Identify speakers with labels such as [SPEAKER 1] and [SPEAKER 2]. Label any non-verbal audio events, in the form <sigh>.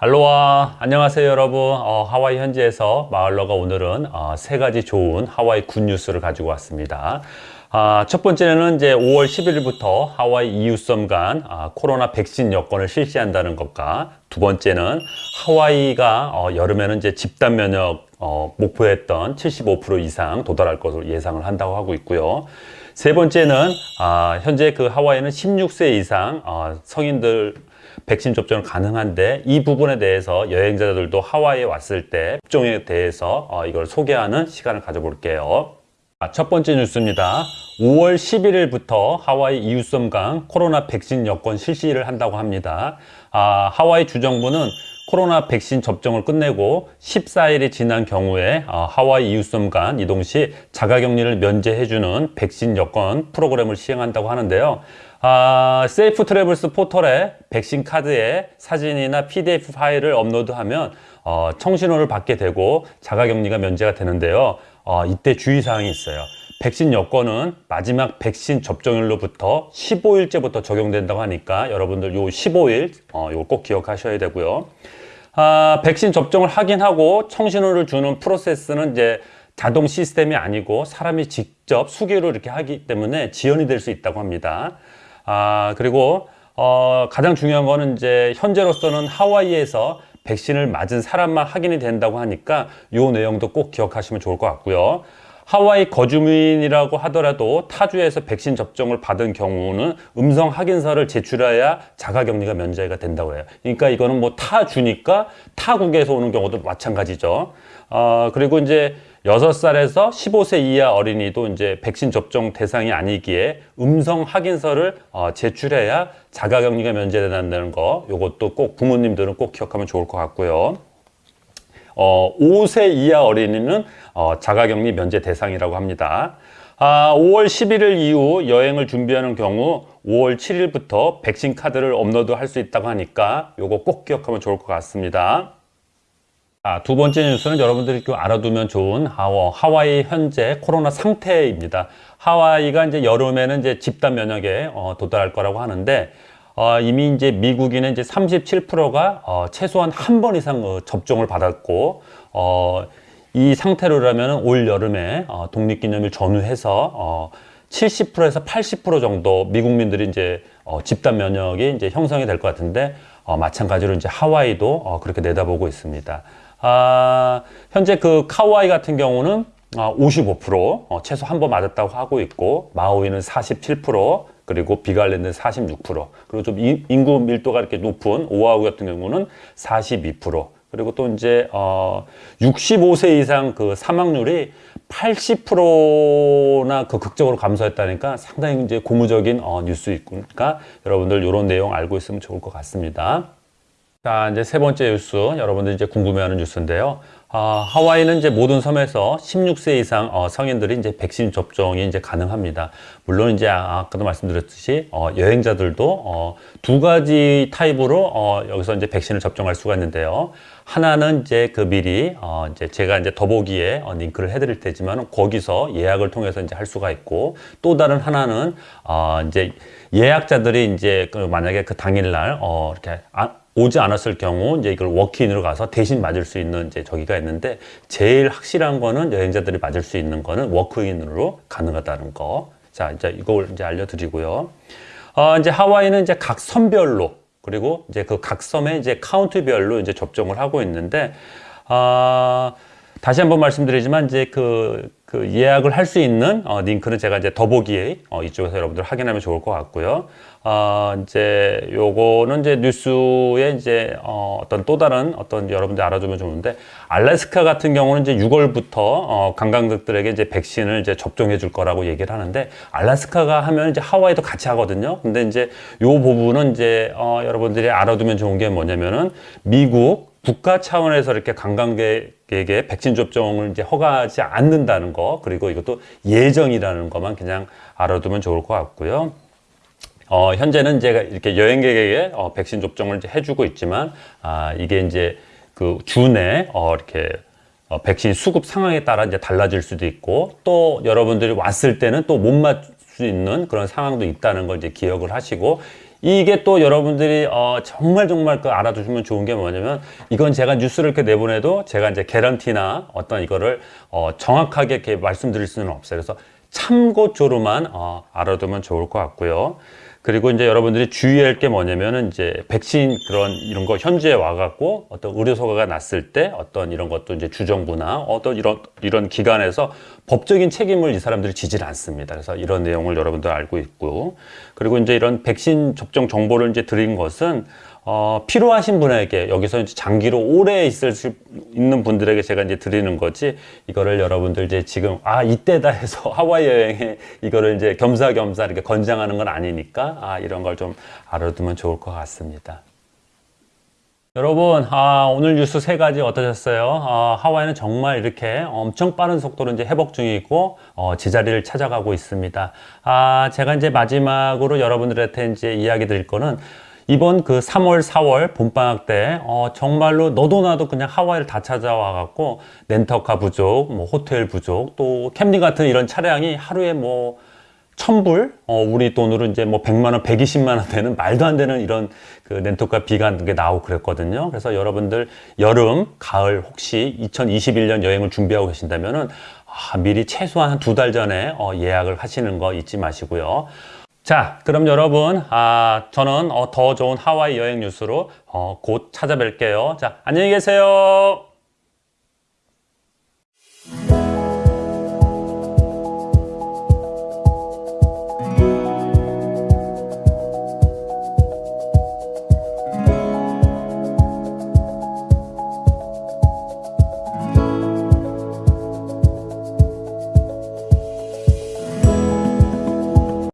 [SPEAKER 1] 할로와 안녕하세요 여러분. 어, 하와이 현지에서 마을러가 오늘은 어, 세 가지 좋은 하와이 굿뉴스를 가지고 왔습니다. 아, 첫 번째는 이제 5월 11일부터 하와이 이웃섬 간 아, 코로나 백신 여권을 실시한다는 것과 두 번째는 하와이가 어, 여름에는 이제 집단 면역 어, 목표했던 75% 이상 도달할 것으로 예상을 한다고 하고 있고요. 세 번째는 아, 현재 그 하와이는 16세 이상 어, 성인들 백신 접종을 가능한데 이 부분에 대해서 여행자들도 하와이에 왔을 때 접종에 대해서 어, 이걸 소개하는 시간을 가져볼게요. 아, 첫 번째 뉴스입니다. 5월 11일부터 하와이 이웃섬강 코로나 백신 여권 실시를 한다고 합니다. 아, 하와이 주정부는 코로나 백신 접종을 끝내고 14일이 지난 경우에 어, 하와이 이웃섬 간 이동 시 자가격리를 면제해주는 백신 여권 프로그램을 시행한다고 하는데요. 아, 세이프 트래블스 포털에 백신 카드에 사진이나 PDF 파일을 업로드하면 어, 청신호를 받게 되고 자가격리가 면제가 되는데요. 어, 이때 주의사항이 있어요. 백신 여권은 마지막 백신 접종일로부터 15일째부터 적용된다고 하니까 여러분들 요 15일 어, 요거 꼭 기억하셔야 되고요. 아, 백신 접종을 확인하고 청신호를 주는 프로세스는 이제 자동 시스템이 아니고 사람이 직접 수기로 이렇게 하기 때문에 지연이 될 수 있다고 합니다. 아, 그리고 어, 가장 중요한 거는 이제 현재로서는 하와이에서 백신을 맞은 사람만 확인이 된다고 하니까 요 내용도 꼭 기억하시면 좋을 것 같고요. 하와이 거주민이라고 하더라도 타주에서 백신 접종을 받은 경우는 음성 확인서를 제출해야 자가격리가 면제가 된다고 해요. 그러니까 이거는 뭐 타주니까 타국에서 오는 경우도 마찬가지죠. 어, 그리고 이제 6살에서 15세 이하 어린이도 이제 백신 접종 대상이 아니기에 음성 확인서를 어, 제출해야 자가격리가 면제된다는 거 요것도 꼭 부모님들은 꼭 기억하면 좋을 것 같고요. 어, 5세 이하 어린이는 어, 자가격리 면제 대상이라고 합니다. 아, 5월 11일 이후 여행을 준비하는 경우 5월 7일부터 백신 카드를 업로드 할 수 있다고 하니까 요거 꼭 기억하면 좋을 것 같습니다. 아, 두 번째 뉴스는 여러분들이 좀 알아두면 좋은 하워, 하와이 현재 코로나 상태입니다. 하와이가 이제 여름에는 이제 집단 면역에 어, 도달할 거라고 하는데 어, 이미 이제 미국인은 이제 37%가 어, 최소한 한 번 이상 어, 접종을 받았고 어, 이 상태로라면 올 여름에 어, 독립기념일 전후해서 어, 70%에서 80% 정도 미국민들이 이제 어, 집단 면역이 이제 형성이 될 것 같은데 어, 마찬가지로 이제 하와이도 어, 그렇게 내다보고 있습니다. 아, 현재 그 카와이 같은 경우는 어, 55% 어, 최소 한 번 맞았다고 하고 있고 마우이는 47% 그리고 비갈랜드는 46% 그리고 좀 인구 밀도가 이렇게 높은 오아우 같은 경우는 42% 그리고 또 이제 어 65세 이상 그 사망률이 80%나 그 극적으로 감소했다니까 상당히 이제 고무적인 어 뉴스니까 여러분들 이런 내용 알고 있으면 좋을 것 같습니다. 자 이제 세 번째 뉴스 여러분들 이제 궁금해하는 뉴스인데요. 어, 하와이는 이제 모든 섬에서 16세 이상 어, 성인들이 이제 백신 접종이 이제 가능합니다. 물론 이제 아, 까도 말씀드렸듯이 어, 여행자들도 어, 두 가지 타입으로 어, 여기서 이제 백신을 접종할 수가 있는데요. 하나는 이제 그 미리 어, 이제 제가 이제 더보기에 어, 링크를 해드릴 테지만 거기서 예약을 통해서 이제 할 수가 있고 또 다른 하나는 어, 이제 예약자들이 이제 그 만약에 그 당일날 어, 이렇게 아, 오지 않았을 경우 이제 이걸 워크인으로 가서 대신 맞을 수 있는 이제 저기가 있는데 제일 확실한 거는 여행자들이 맞을 수 있는 거는 워크인으로 가능하다는 거. 자, 이제 이걸 이제 알려드리고요. 어, 이제 하와이는 이제 각 섬별로 그리고 이제 그 각 섬의 이제 카운트별로 이제 접종을 하고 있는데, 어, 다시 한번 말씀드리지만 이제 그, 그 예약을 할 수 있는 어, 링크는 제가 이제 더보기에 어, 이쪽에서 여러분들 확인하면 좋을 것 같고요. 어, 이제 요거는 이제 뉴스에 이제 어, 어떤 또 다른 어떤 여러분들 알아두면 좋은데 알래스카 같은 경우는 이제 6월부터 어, 관광객들에게 이제 백신을 이제 접종해 줄 거라고 얘기를 하는데 알래스카가 하면 이제 하와이도 같이 하거든요. 근데 이제 요 부분은 이제 어, 여러분들이 알아두면 좋은 게 뭐냐면은 미국 국가 차원에서 이렇게 관광객에게 백신 접종을 이제 허가하지 않는다는 거 그리고 이것도 예정이라는 것만 그냥 알아두면 좋을 것 같고요. 어, 현재는 제가 이렇게 여행객에게 어, 백신 접종을 이제 해주고 있지만 아, 이게 이제 그 주내 어, 이렇게 어, 백신 수급 상황에 따라 이제 달라질 수도 있고 또 여러분들이 왔을 때는 또 못 맞을 수 있는 그런 상황도 있다는 걸 이제 기억을 하시고 이게 또 여러분들이 어, 정말 정말 그 알아두시면 좋은 게 뭐냐면 이건 제가 뉴스를 이렇게 내보내도 제가 이제 개런티나 어떤 이거를 어, 정확하게 이렇게 말씀드릴 수는 없어요. 그래서 참고조로만 어, 알아두면 좋을 것 같고요. 그리고 이제 여러분들이 주의할 게 뭐냐면은 이제 백신 그런 이런 거 현지에 와갖고 어떤 의료소가 났을 때 어떤 이런 것도 이제 주정부나 어떤 이런 이런 기관에서 법적인 책임을 이 사람들이 지질 않습니다. 그래서 이런 내용을 여러분들 알고 있고 그리고 이제 이런 백신 접종 정보를 이제 드린 것은 어, 필요하신 분에게 여기서 이제 장기로 오래 있을 수 있는 분들에게 제가 이제 드리는 거지 이거를 여러분들 이제 지금 아 이때다 해서 <laughs> 하와이 여행에 이거를 이제 겸사겸사 이렇게 권장하는 건 아니니까 아 이런 걸 좀 알아두면 좋을 것 같습니다. 여러분, 아, 오늘 뉴스 세 가지 어떠셨어요? 아, 하와이는 정말 이렇게 엄청 빠른 속도로 이제 회복 중이고, 어, 제자리를 찾아가고 있습니다. 아, 제가 이제 마지막으로 여러분들한테 이제 이야기 드릴 거는 이번 그 3월, 4월 봄방학 때, 어, 정말로 너도 나도 그냥 하와이를 다 찾아와 갖고, 렌터카 부족, 뭐 호텔 부족, 또 캠리 같은 이런 차량이 하루에 뭐, 천불, 어, 우리 돈으로 이제 뭐 100만 원, 120만 원 되는 말도 안 되는 이런 그 렌터카 비가 게 나오고 그랬거든요. 그래서 여러분들 여름, 가을 혹시 2021년 여행을 준비하고 계신다면은 아, 미리 최소한 두 달 전에 어, 예약을 하시는 거 잊지 마시고요. 자, 그럼 여러분, 아, 저는 어, 더 좋은 하와이 여행 뉴스로 어, 곧 찾아뵐게요. 자, 안녕히 계세요.